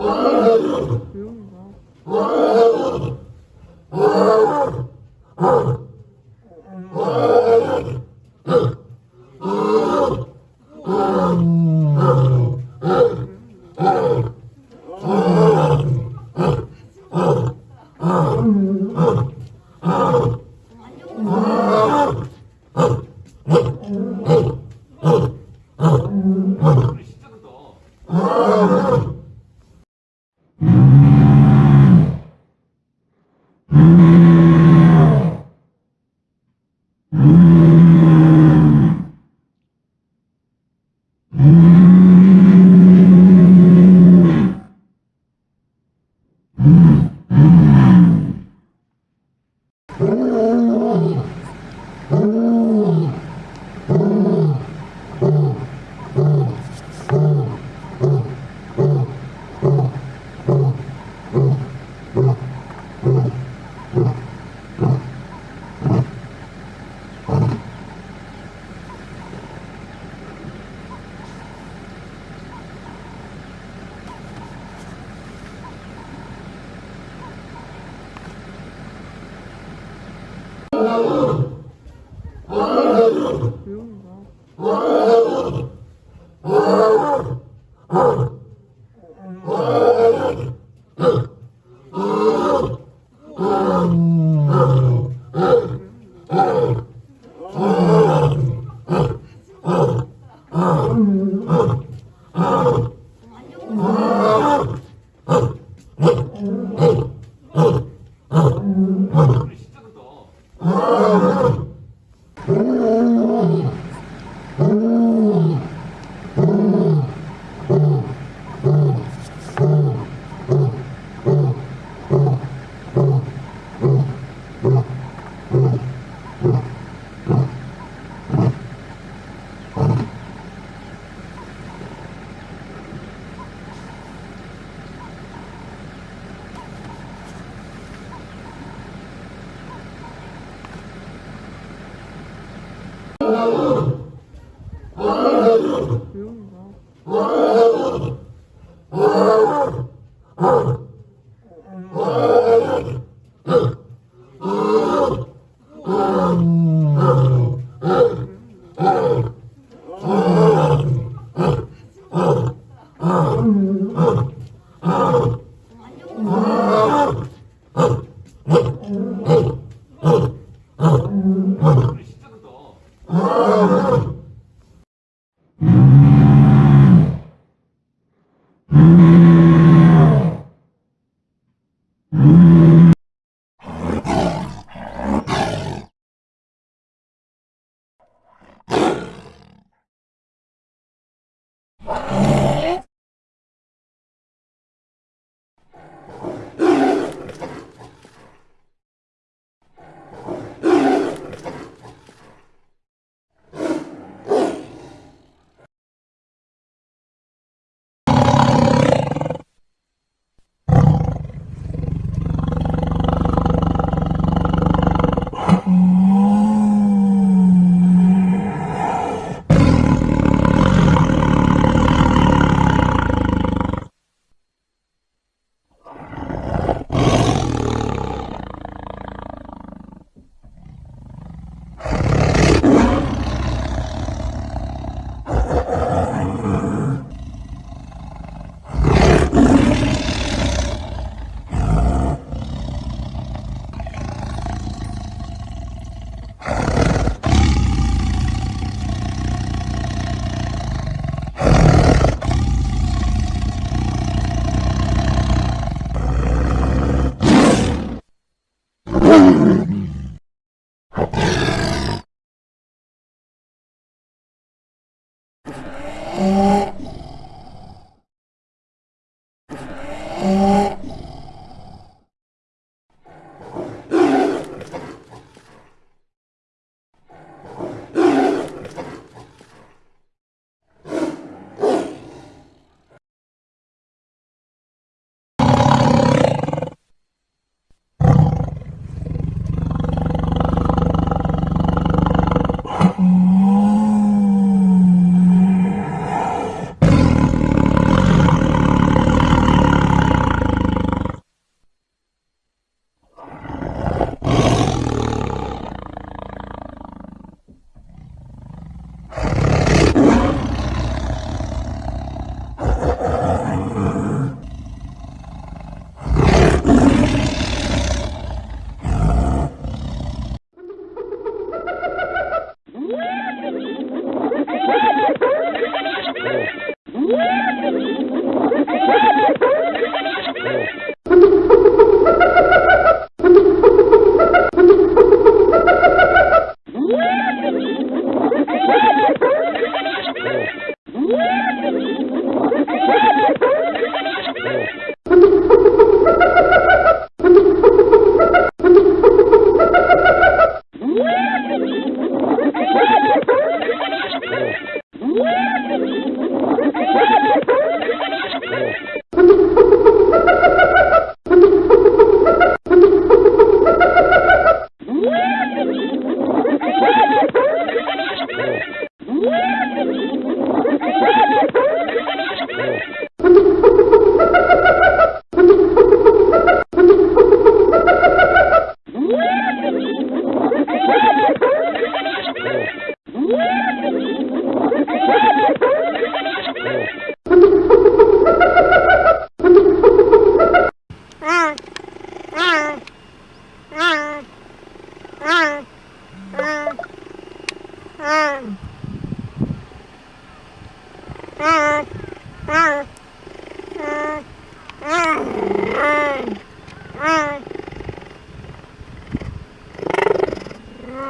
Oh, Oh, よろしくお願いします。Senhor. Oh!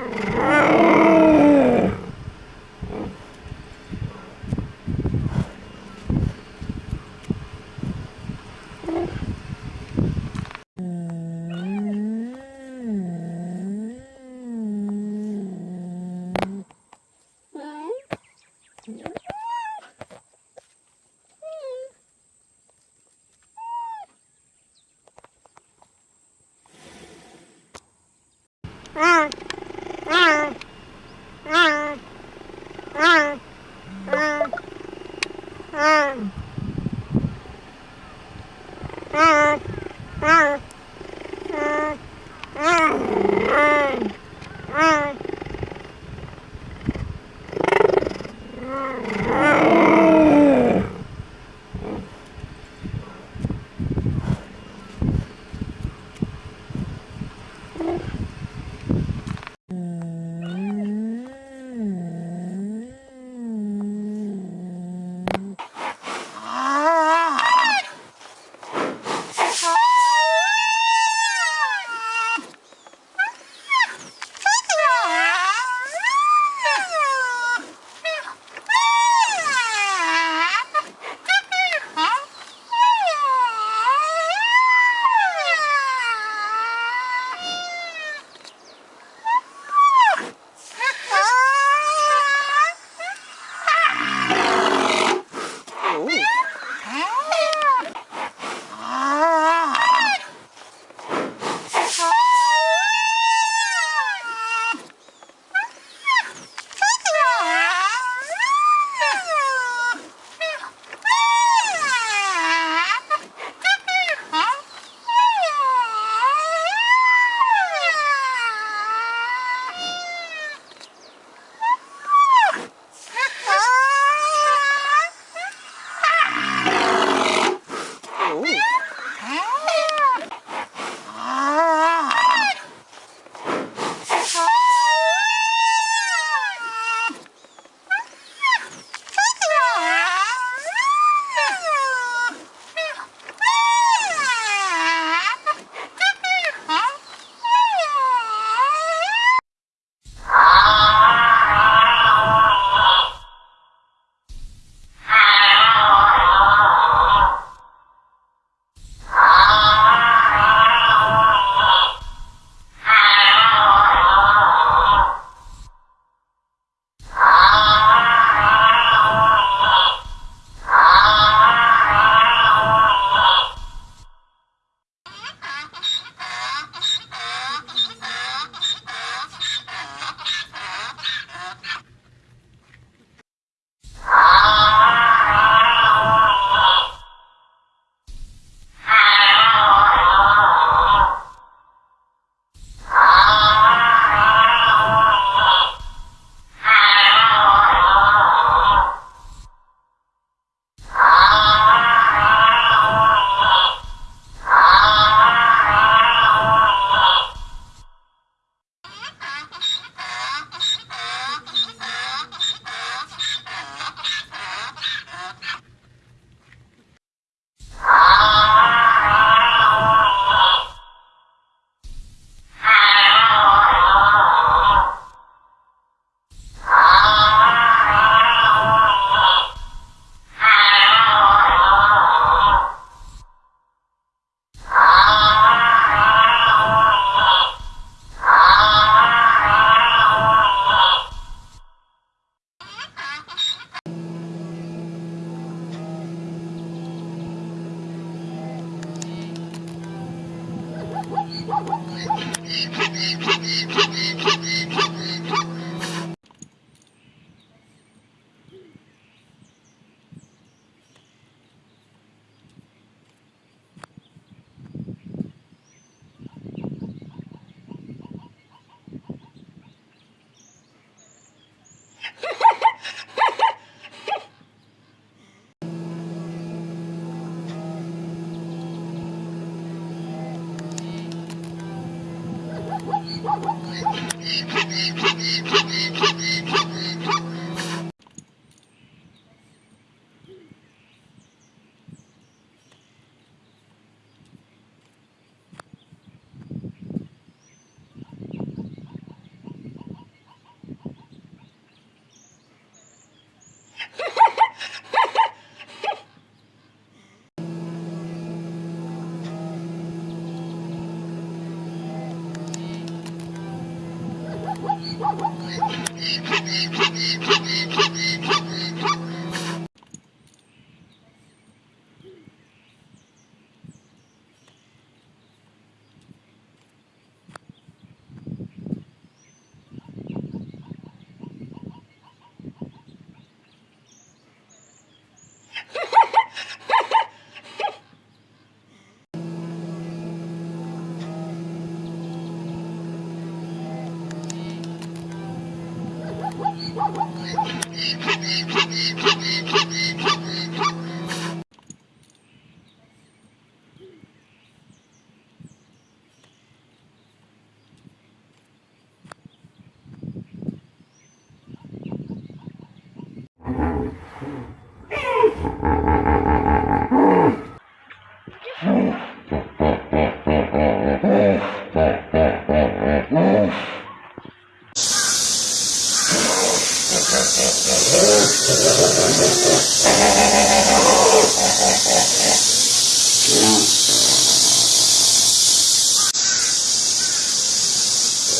Rrrr!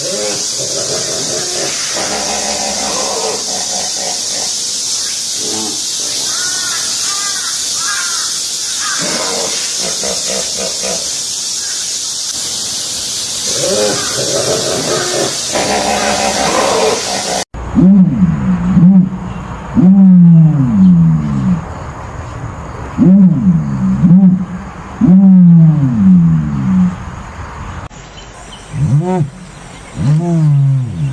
Oh, my God. Mm.